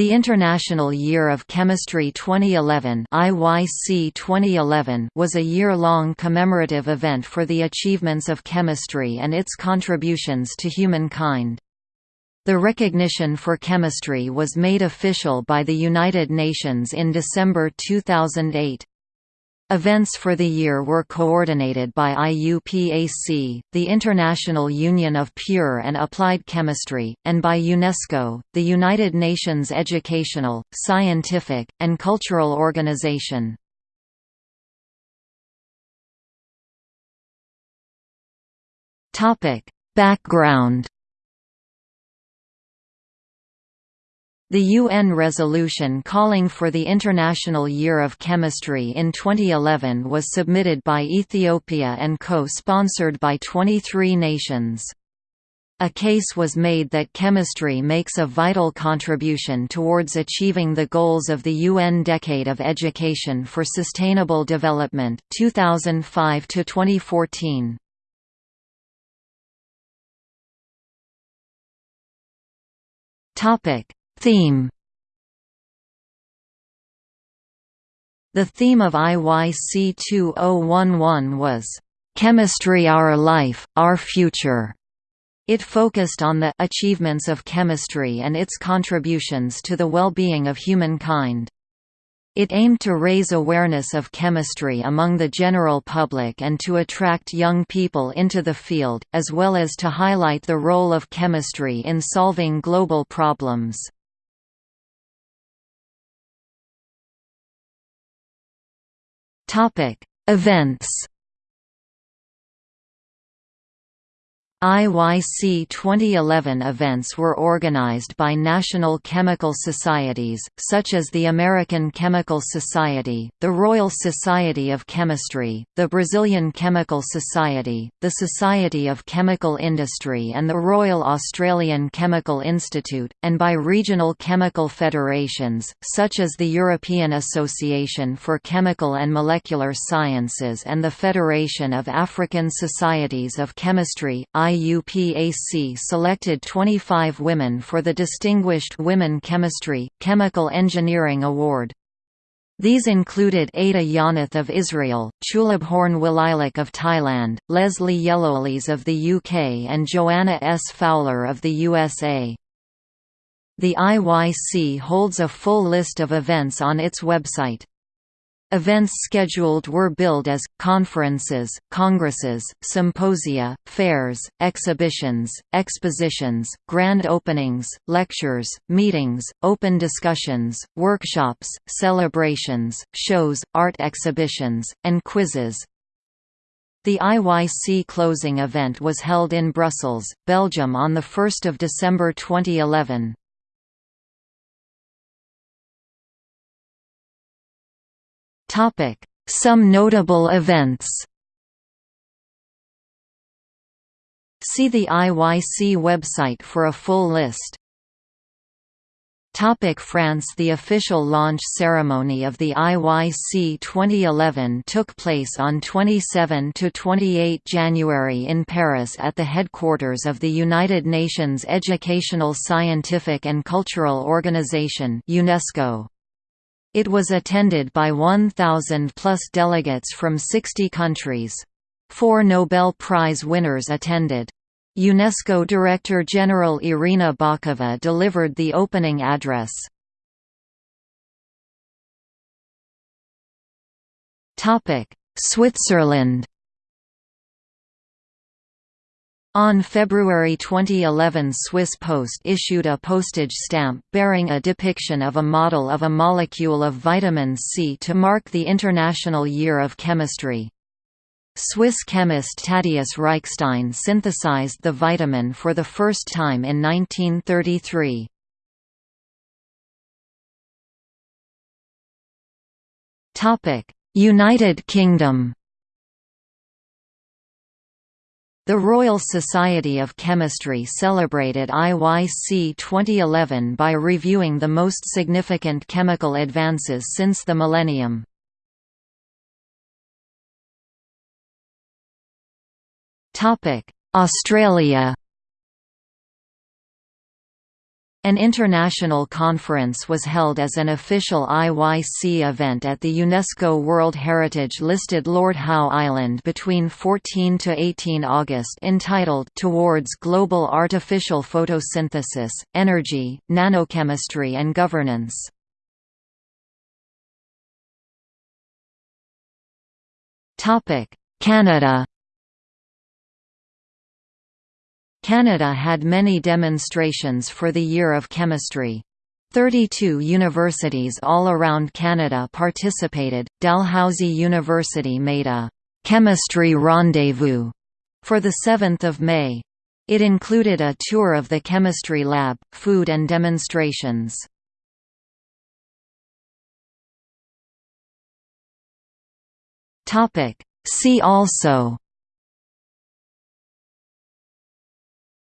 The International Year of Chemistry 2011 IYC 2011 was a year-long commemorative event for the achievements of chemistry and its contributions to humankind. The recognition for chemistry was made official by the United Nations in December 2008. Events for the year were coordinated by IUPAC, the International Union of Pure and Applied Chemistry, and by UNESCO, the United Nations Educational, Scientific, and Cultural Organization. Background The UN resolution calling for the International Year of Chemistry in 2011 was submitted by Ethiopia and co-sponsored by 23 nations. A case was made that chemistry makes a vital contribution towards achieving the goals of the UN Decade of Education for Sustainable Development 2005 to 2014. Topic Theme The theme of IYC 2011 was, "'Chemistry Our Life, Our Future' It focused on the achievements of chemistry and its contributions to the well-being of humankind. It aimed to raise awareness of chemistry among the general public and to attract young people into the field, as well as to highlight the role of chemistry in solving global problems. Topic: Events IYC 2011 events were organized by national chemical societies, such as the American Chemical Society, the Royal Society of Chemistry, the Brazilian Chemical Society, the Society of Chemical Industry and the Royal Australian Chemical Institute, and by regional chemical federations, such as the European Association for Chemical and Molecular Sciences and the Federation of African Societies of Chemistry IUPAC selected 25 women for the Distinguished Women Chemistry, Chemical Engineering Award. These included Ada Yonath of Israel, Chulabhorn Walailak of Thailand, Leslie Yellowlees of the UK and Joanna S. Fowler of the USA. The IYC holds a full list of events on its website. Events scheduled were billed as, conferences, congresses, symposia, fairs, exhibitions, expositions, grand openings, lectures, meetings, open discussions, workshops, celebrations, shows, art exhibitions, and quizzes. The IYC closing event was held in Brussels, Belgium on 1 December 2011. Some notable events. See the IYC website for a full list. Topic France The official launch ceremony of the IYC 2011 took place on 27–28 January in Paris at the headquarters of the United Nations Educational Scientific and Cultural Organization UNESCO. It was attended by 1,000 plus delegates from 60 countries. Four Nobel Prize winners attended. UNESCO Director General Irina Bokova delivered the opening address. Switzerland On February 2011 Swiss Post issued a postage stamp bearing a depiction of a model of a molecule of vitamin C to mark the International Year of Chemistry. Swiss chemist Tadeusz Reichstein synthesized the vitamin for the first time in 1933. United Kingdom The Royal Society of Chemistry celebrated IYC 2011 by reviewing the most significant chemical advances since the millennium. Australia An international conference was held as an official IYC event at the UNESCO World Heritage listed Lord Howe Island between 14 to 18 August entitled Towards Global Artificial Photosynthesis, Energy, Nanochemistry and Governance. Canada Canada had many demonstrations for the Year of Chemistry. 32 universities all around Canada participated. Dalhousie University made a chemistry rendezvous for the 7th of May. It included a tour of the chemistry lab, food and demonstrations. Topic: See also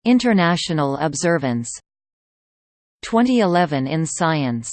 International observance 2011 in science